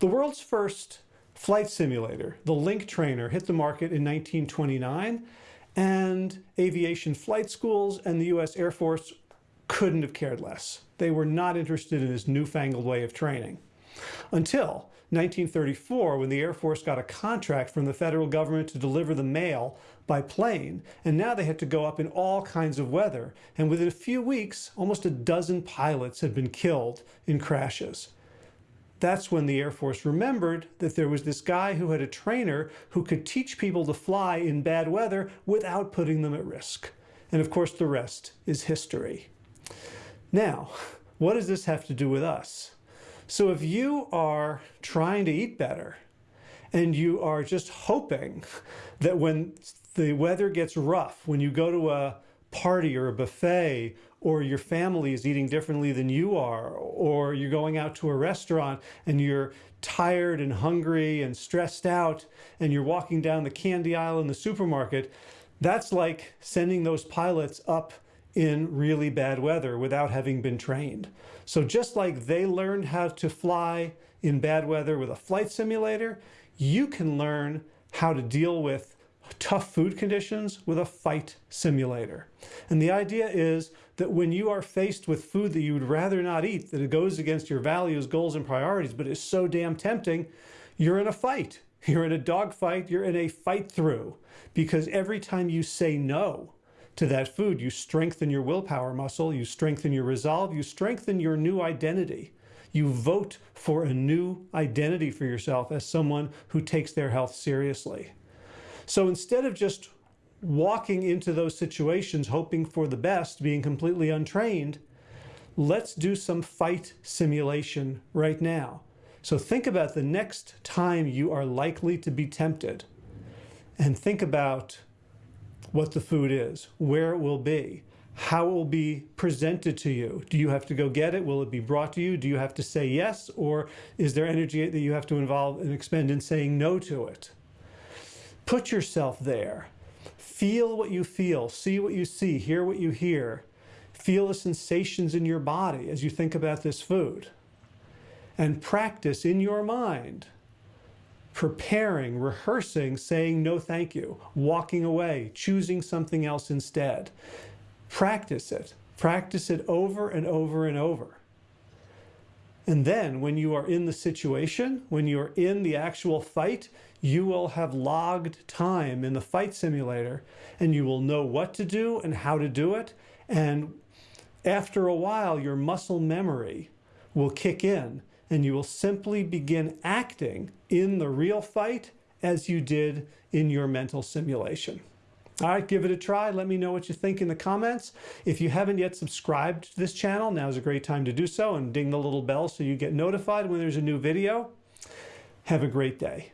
The world's first flight simulator, the Link Trainer, hit the market in 1929 and aviation flight schools and the US Air Force couldn't have cared less. They were not interested in this newfangled way of training. Until 1934, when the Air Force got a contract from the federal government to deliver the mail by plane, and now they had to go up in all kinds of weather. And within a few weeks, almost a dozen pilots had been killed in crashes. That's when the Air Force remembered that there was this guy who had a trainer who could teach people to fly in bad weather without putting them at risk. And of course, the rest is history. Now, what does this have to do with us? So if you are trying to eat better and you are just hoping that when the weather gets rough, when you go to a party or a buffet or your family is eating differently than you are, or you're going out to a restaurant and you're tired and hungry and stressed out and you're walking down the candy aisle in the supermarket, that's like sending those pilots up in really bad weather without having been trained. So just like they learned how to fly in bad weather with a flight simulator, you can learn how to deal with tough food conditions with a fight simulator. And the idea is that when you are faced with food that you would rather not eat, that it goes against your values, goals, and priorities, but is so damn tempting, you're in a fight. You're in a dogfight, you're in a fight through. Because every time you say no, to that food. You strengthen your willpower muscle, you strengthen your resolve, you strengthen your new identity. You vote for a new identity for yourself as someone who takes their health seriously. So instead of just walking into those situations hoping for the best, being completely untrained, let's do some fight simulation right now. So think about the next time you are likely to be tempted and think about what the food is, where it will be, how it will be presented to you. Do you have to go get it? Will it be brought to you? Do you have to say yes? Or is there energy that you have to involve and expend in saying no to it? Put yourself there. Feel what you feel, see what you see, hear what you hear. Feel the sensations in your body as you think about this food. And practice in your mind preparing, rehearsing, saying no thank you, walking away, choosing something else instead. Practice it. Practice it over and over and over. And then when you are in the situation, when you're in the actual fight, you will have logged time in the fight simulator and you will know what to do and how to do it. And after a while, your muscle memory will kick in and you will simply begin acting in the real fight as you did in your mental simulation. All right, give it a try. Let me know what you think in the comments. If you haven't yet subscribed to this channel, now is a great time to do so and ding the little bell so you get notified when there's a new video. Have a great day.